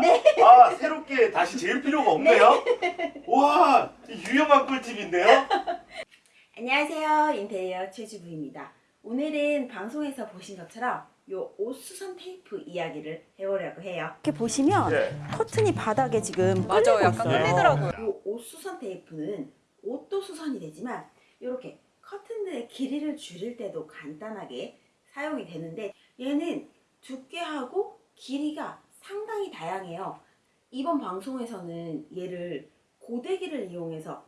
네. 아 새롭게 다시 재울 필요가 없네요. 와 유용한 꿀팁인데요. 안녕하세요. 인테리어 최주부입니다. 오늘은 방송에서 보신 것처럼 요 옷수선 테이프 이야기를 해보려고 해요. 이렇게 보시면 네. 커튼이 바닥에 지금 맞아요. 끌리고 약간. 끌리더라고요. 요 옷수선 테이프는 옷도 수선이 되지만 이렇게 커튼들의 길이를 줄일 때도 간단하게 사용이 되는데 얘는 두께하고 길이가 상당히 다양해요. 이번 방송에서는 얘를 고데기를 이용해서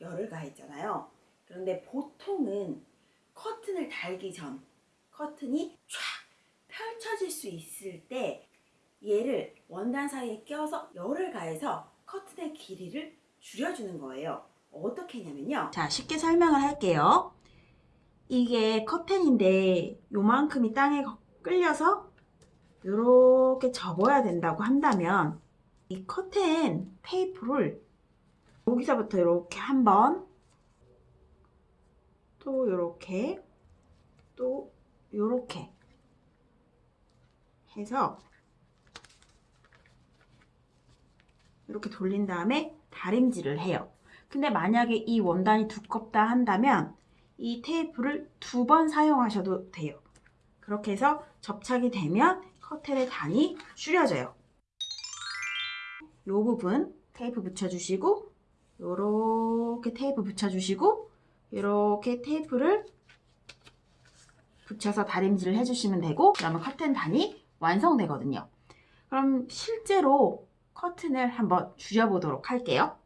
열을 가했잖아요. 그런데 보통은 커튼을 달기 전 커튼이 쫙 펼쳐질 수 있을 때 얘를 원단 사이에 껴서 열을 가해서 커튼의 길이를 줄여주는 거예요. 어떻게 했냐면요. 자, 쉽게 설명을 할게요. 이게 커튼인데 요만큼이 땅에 끌려서 이렇게 접어야 된다고 한다면 이 커튼 테이프를 여기서부터 이렇게 한번 또 이렇게 또 이렇게 해서 이렇게 돌린 다음에 다림질을 해요. 근데 만약에 이 원단이 두껍다 한다면 이 테이프를 두 번 사용하셔도 돼요. 그렇게 해서 접착이 되면 커튼의 단이 줄여져요. 이 부분 테이프 붙여주시고 요렇게 테이프 붙여주시고 이렇게 테이프를 붙여서 다림질을 해주시면 되고 그러면 커튼 단이 완성되거든요. 그럼 실제로 커튼을 한번 줄여보도록 할게요.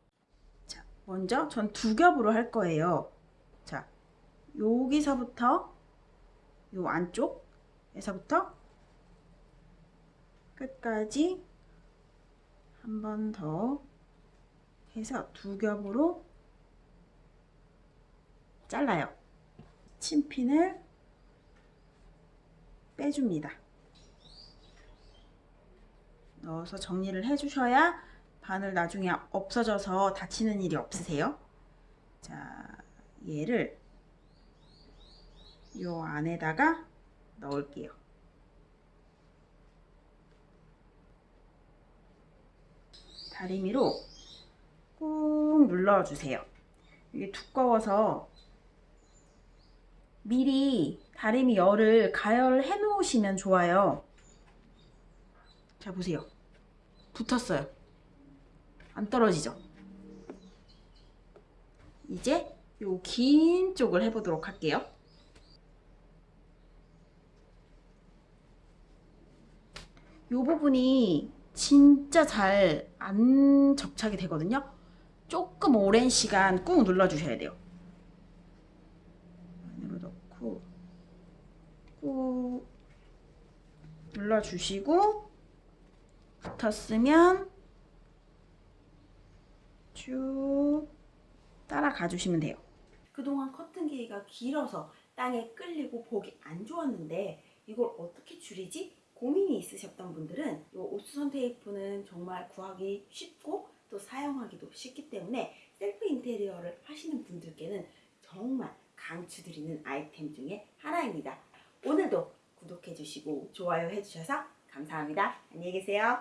자, 먼저 전 두 겹으로 할 거예요. 자, 여기서부터 요 안쪽에서부터 끝까지 한 번 더 해서 두 겹으로 잘라요. 침핀을 빼줍니다. 넣어서 정리를 해주셔야 바늘 나중에 없어져서 다치는 일이 없으세요. 자, 얘를 요 안에다가 넣을게요. 다리미로 꾹 눌러주세요. 이게 두꺼워서 미리 다리미 열을 가열을 해 놓으시면 좋아요. 자, 보세요. 붙었어요. 안 떨어지죠? 이제 요 긴 쪽을 해보도록 할게요. 요 부분이 진짜 잘 안 접착이 되거든요. 조금 오랜 시간 꾹 눌러주셔야 돼요. 안으로 넣고 꾹 눌러주시고 붙었으면 쭉 따라가 주시면 돼요. 그동안 커튼 길이가 길어서 땅에 끌리고 보기 안 좋았는데 이걸 어떻게 줄이지? 고민이 있으셨던 분들은 이 옷수선 테이프는 정말 구하기 쉽고 또 사용하기도 쉽기 때문에 셀프 인테리어를 하시는 분들께는 정말 강추드리는 아이템 중에 하나입니다. 오늘도 구독해주시고 좋아요 해주셔서 감사합니다. 안녕히 계세요.